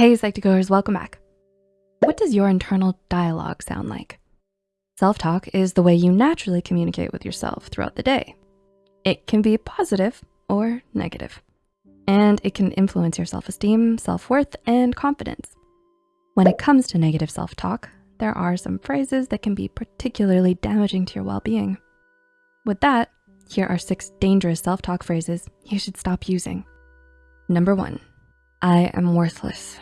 Hey, Psych2Goers, welcome back. What does your internal dialogue sound like? Self-talk is the way you naturally communicate with yourself throughout the day. It can be positive or negative, and it can influence your self-esteem, self-worth, and confidence. When it comes to negative self-talk, there are some phrases that can be particularly damaging to your well-being. With that, here are six dangerous self-talk phrases you should stop using. Number one, I am worthless.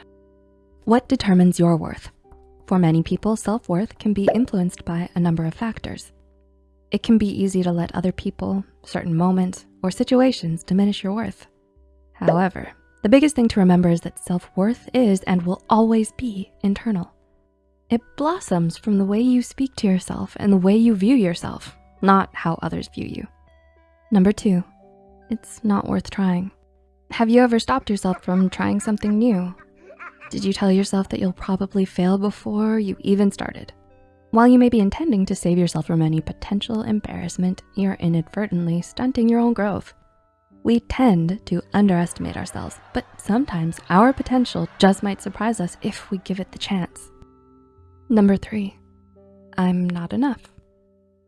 What determines your worth? For many people, self-worth can be influenced by a number of factors. It can be easy to let other people, certain moments, or situations diminish your worth. However, the biggest thing to remember is that self-worth is and will always be internal. It blossoms from the way you speak to yourself and the way you view yourself, not how others view you. Number two, it's not worth trying. Have you ever stopped yourself from trying something new? Did you tell yourself that you'll probably fail before you even started? While you may be intending to save yourself from any potential embarrassment, you're inadvertently stunting your own growth. We tend to underestimate ourselves, but sometimes our potential just might surprise us if we give it the chance. Number three, I'm not enough.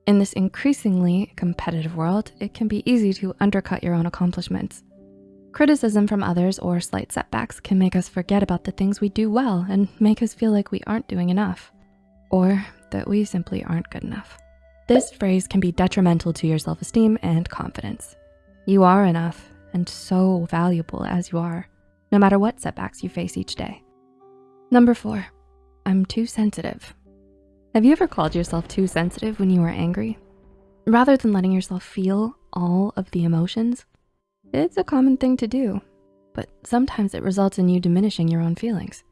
In this increasingly competitive world, it can be easy to undercut your own accomplishments. Criticism from others or slight setbacks can make us forget about the things we do well and make us feel like we aren't doing enough or that we simply aren't good enough. This phrase can be detrimental to your self-esteem and confidence. You are enough and so valuable as you are, no matter what setbacks you face each day. Number four, I'm too sensitive. Have you ever called yourself too sensitive when you were angry? Rather than letting yourself feel all of the emotions, it's a common thing to do, but sometimes it results in you diminishing your own feelings.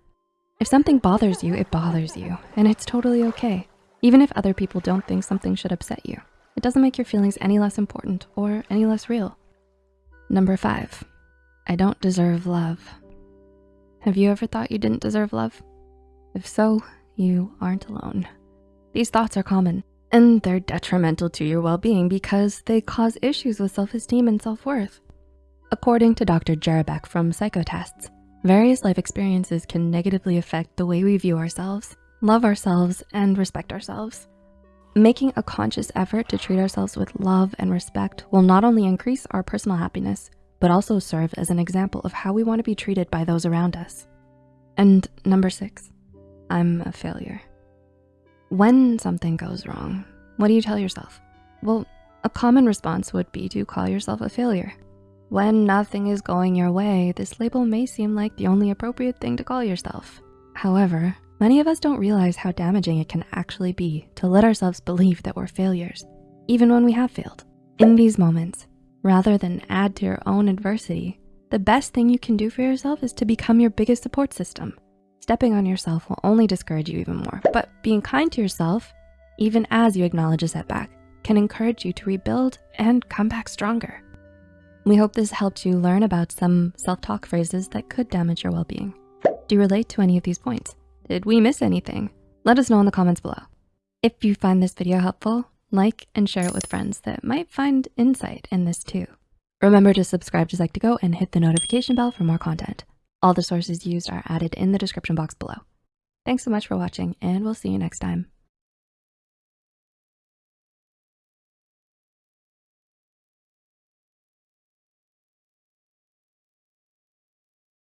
If something bothers you, it bothers you, and it's totally okay. Even if other people don't think something should upset you, it doesn't make your feelings any less important or any less real. Number five, I don't deserve love. Have you ever thought you didn't deserve love? If so, you aren't alone. These thoughts are common and they're detrimental to your well-being because they cause issues with self-esteem and self-worth. According to Dr. Jerabek from Psychotests, various life experiences can negatively affect the way we view ourselves, love ourselves, and respect ourselves. Making a conscious effort to treat ourselves with love and respect will not only increase our personal happiness, but also serve as an example of how we wanna be treated by those around us. And number six, I'm a failure. When something goes wrong, what do you tell yourself? Well, a common response would be to call yourself a failure. When nothing is going your way, this label may seem like the only appropriate thing to call yourself. However, many of us don't realize how damaging it can actually be to let ourselves believe that we're failures, even when we have failed. In these moments, rather than add to your own adversity, the best thing you can do for yourself is to become your biggest support system. Stepping on yourself will only discourage you even more, but being kind to yourself, even as you acknowledge a setback, can encourage you to rebuild and come back stronger. We hope this helped you learn about some self-talk phrases that could damage your well-being. Do you relate to any of these points? Did we miss anything? Let us know in the comments below. If you find this video helpful, like and share it with friends that might find insight in this too. Remember to subscribe to Psych2Go and hit the notification bell for more content. All the sources used are added in the description box below. Thanks so much for watching and we'll see you next time.